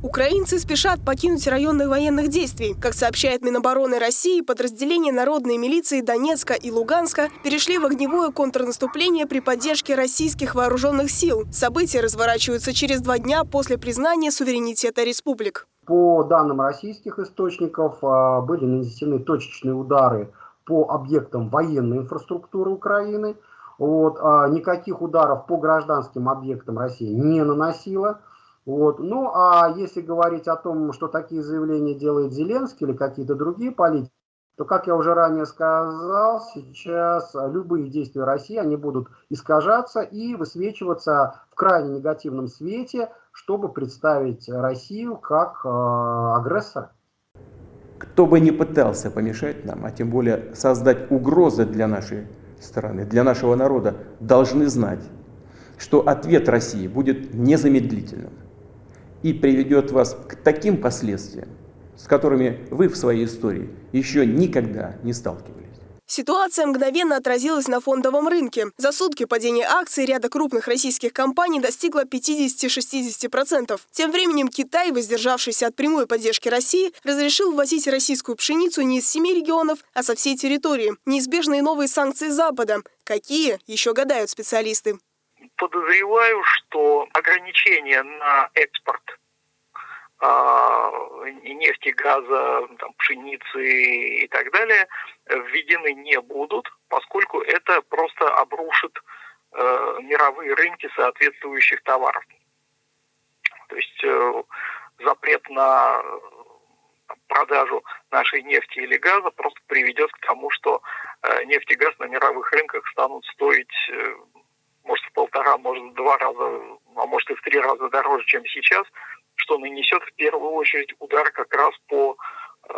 Украинцы спешат покинуть районы военных действий. Как сообщает Минобороны России, подразделения народной милиции Донецка и Луганска перешли в огневое контрнаступление при поддержке российских вооруженных сил. События разворачиваются через два дня после признания суверенитета республик. По данным российских источников, а, были нанесены точечные удары по объектам военной инфраструктуры Украины. Вот, а никаких ударов по гражданским объектам Россия не наносила. Вот. Ну, а если говорить о том, что такие заявления делает Зеленский или какие-то другие политики, то, как я уже ранее сказал, сейчас любые действия России, они будут искажаться и высвечиваться в крайне негативном свете, чтобы представить Россию как э, агрессора. Кто бы ни пытался помешать нам, а тем более создать угрозы для нашей страны, для нашего народа, должны знать, что ответ России будет незамедлительным и приведет вас к таким последствиям, с которыми вы в своей истории еще никогда не сталкивались. Ситуация мгновенно отразилась на фондовом рынке. За сутки падение акций ряда крупных российских компаний достигло 50-60%. Тем временем Китай, воздержавшийся от прямой поддержки России, разрешил ввозить российскую пшеницу не из семи регионов, а со всей территории. Неизбежные новые санкции Запада. Какие, еще гадают специалисты подозреваю, что ограничения на экспорт э, нефти, газа, там, пшеницы и так далее введены не будут, поскольку это просто обрушит э, мировые рынки соответствующих товаров. То есть э, запрет на продажу нашей нефти или газа просто приведет к тому, что э, нефть и газ на мировых рынках станут стоить э, полтора, может в два раза, а может и в три раза дороже, чем сейчас, что нанесет в первую очередь удар как раз по э,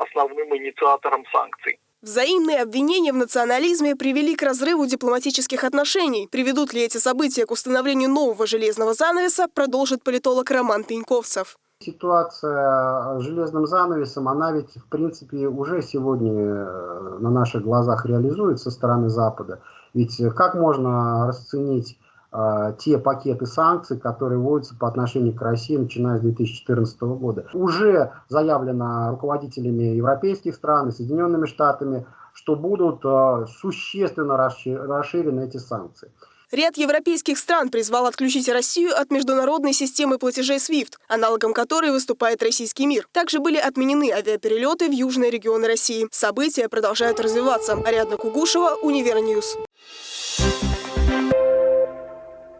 основным инициаторам санкций. Взаимные обвинения в национализме привели к разрыву дипломатических отношений. Приведут ли эти события к установлению нового железного занавеса, продолжит политолог Роман Пеньковцев. Ситуация с железным занавесом, она ведь в принципе уже сегодня э, на наших глазах реализуется со стороны Запада. Ведь как можно расценить э, те пакеты санкций, которые вводятся по отношению к России, начиная с 2014 года? Уже заявлено руководителями европейских стран и Соединенными Штатами, что будут э, существенно расширены эти санкции. Ряд европейских стран призвал отключить Россию от международной системы платежей SWIFT, аналогом которой выступает российский мир. Также были отменены авиаперелеты в южные регионы России. События продолжают развиваться. Ариадна Кугушева, Univer News.